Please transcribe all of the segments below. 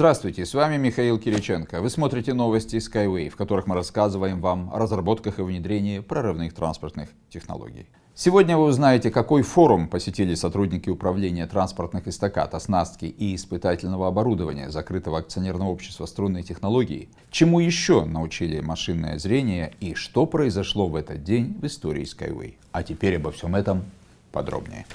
Здравствуйте, с вами Михаил Кириченко. Вы смотрите новости Skyway, в которых мы рассказываем вам о разработках и внедрении прорывных транспортных технологий. Сегодня вы узнаете, какой форум посетили сотрудники управления транспортных эстакад, оснастки и испытательного оборудования закрытого акционерного общества струнной технологии, чему еще научили машинное зрение и что произошло в этот день в истории Skyway. А теперь обо всем этом подробнее.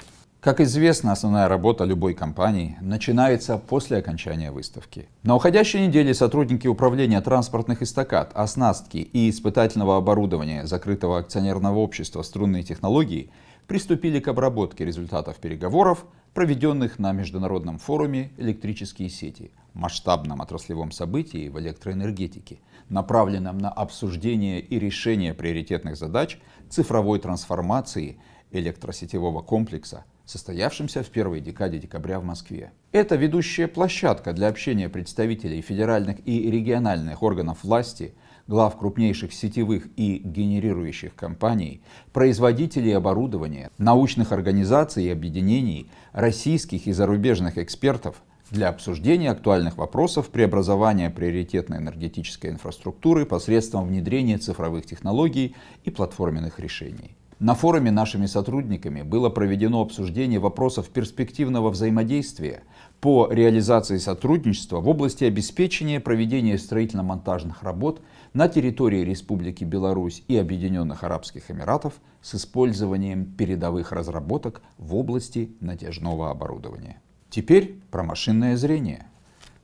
Как известно, основная работа любой компании начинается после окончания выставки. На уходящей неделе сотрудники управления транспортных эстакад, оснастки и испытательного оборудования закрытого акционерного общества струнные технологии приступили к обработке результатов переговоров, проведенных на международном форуме «Электрические сети», масштабном отраслевом событии в электроэнергетике, направленном на обсуждение и решение приоритетных задач цифровой трансформации электросетевого комплекса состоявшемся в первой декаде декабря в Москве. Это ведущая площадка для общения представителей федеральных и региональных органов власти, глав крупнейших сетевых и генерирующих компаний, производителей оборудования, научных организаций и объединений, российских и зарубежных экспертов для обсуждения актуальных вопросов преобразования приоритетной энергетической инфраструктуры посредством внедрения цифровых технологий и платформенных решений. На форуме нашими сотрудниками было проведено обсуждение вопросов перспективного взаимодействия по реализации сотрудничества в области обеспечения проведения строительно-монтажных работ на территории Республики Беларусь и Объединенных Арабских Эмиратов с использованием передовых разработок в области натяжного оборудования. Теперь про машинное зрение.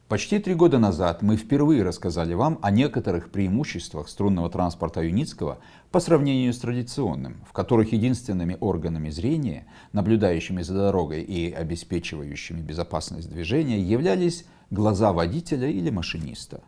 Почти три года назад мы впервые рассказали вам о некоторых преимуществах струнного транспорта Юницкого по сравнению с традиционным, в которых единственными органами зрения, наблюдающими за дорогой и обеспечивающими безопасность движения, являлись глаза водителя или машиниста.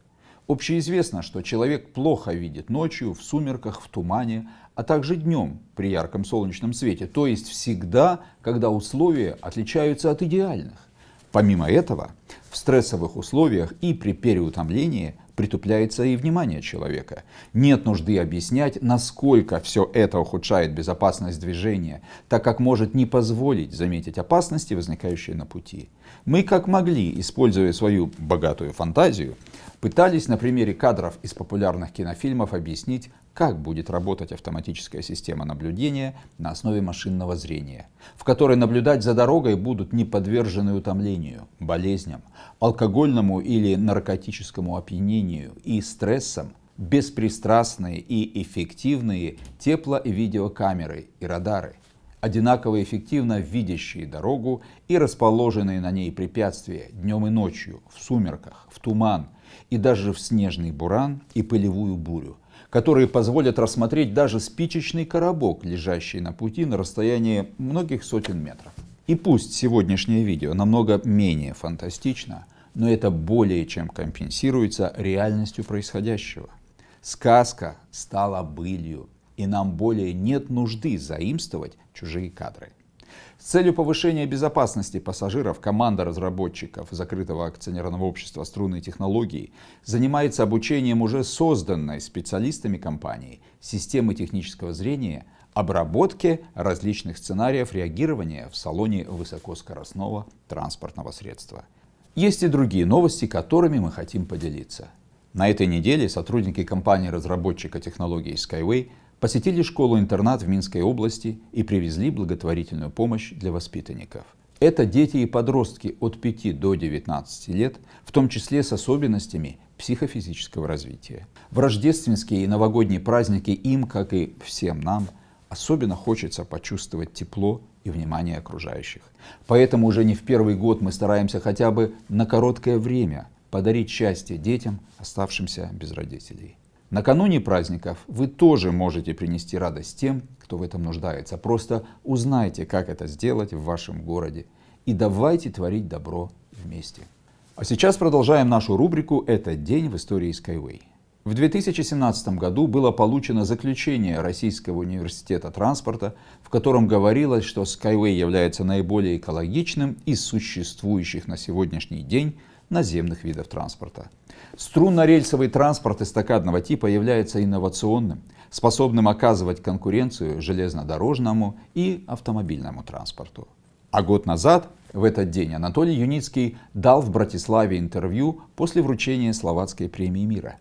Общеизвестно, что человек плохо видит ночью, в сумерках, в тумане, а также днем при ярком солнечном свете, то есть всегда, когда условия отличаются от идеальных. Помимо этого, в стрессовых условиях и при переутомлении притупляется и внимание человека. Нет нужды объяснять, насколько все это ухудшает безопасность движения, так как может не позволить заметить опасности, возникающие на пути. Мы как могли, используя свою богатую фантазию, пытались на примере кадров из популярных кинофильмов объяснить, как будет работать автоматическая система наблюдения на основе машинного зрения, в которой наблюдать за дорогой будут не подвержены утомлению, болезням, алкогольному или наркотическому опьянению и стрессам беспристрастные и эффективные тепло- и видеокамеры и радары, одинаково эффективно видящие дорогу и расположенные на ней препятствия днем и ночью, в сумерках, в туман и даже в снежный буран и пылевую бурю, которые позволят рассмотреть даже спичечный коробок, лежащий на пути на расстоянии многих сотен метров. И пусть сегодняшнее видео намного менее фантастично, но это более чем компенсируется реальностью происходящего. Сказка стала былью, и нам более нет нужды заимствовать чужие кадры. С целью повышения безопасности пассажиров команда разработчиков закрытого акционерного общества «Струнные технологии» занимается обучением уже созданной специалистами компании системы технического зрения обработке различных сценариев реагирования в салоне высокоскоростного транспортного средства. Есть и другие новости, которыми мы хотим поделиться. На этой неделе сотрудники компании-разработчика технологий Skyway посетили школу-интернат в Минской области и привезли благотворительную помощь для воспитанников. Это дети и подростки от 5 до 19 лет, в том числе с особенностями психофизического развития. В рождественские и новогодние праздники им, как и всем нам, особенно хочется почувствовать тепло и внимание окружающих. Поэтому уже не в первый год мы стараемся хотя бы на короткое время подарить счастье детям, оставшимся без родителей. Накануне праздников вы тоже можете принести радость тем, кто в этом нуждается. Просто узнайте, как это сделать в вашем городе. И давайте творить добро вместе. А сейчас продолжаем нашу рубрику «Этот день в истории Skyway». В 2017 году было получено заключение Российского университета транспорта, в котором говорилось, что Skyway является наиболее экологичным из существующих на сегодняшний день наземных видов транспорта. Струнно-рельсовый транспорт эстакадного типа является инновационным, способным оказывать конкуренцию железнодорожному и автомобильному транспорту. А год назад, в этот день, Анатолий Юницкий дал в Братиславе интервью после вручения Словацкой премии мира.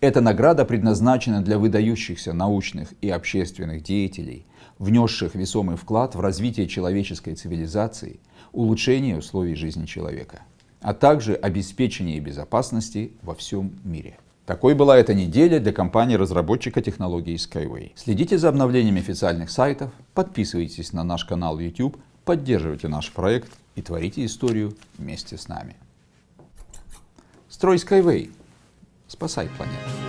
Эта награда предназначена для выдающихся научных и общественных деятелей, внесших весомый вклад в развитие человеческой цивилизации, улучшение условий жизни человека, а также обеспечение безопасности во всем мире. Такой была эта неделя для компании-разработчика технологий Skyway. Следите за обновлениями официальных сайтов, подписывайтесь на наш канал YouTube, поддерживайте наш проект и творите историю вместе с нами. Строй Skyway. Спасай планету.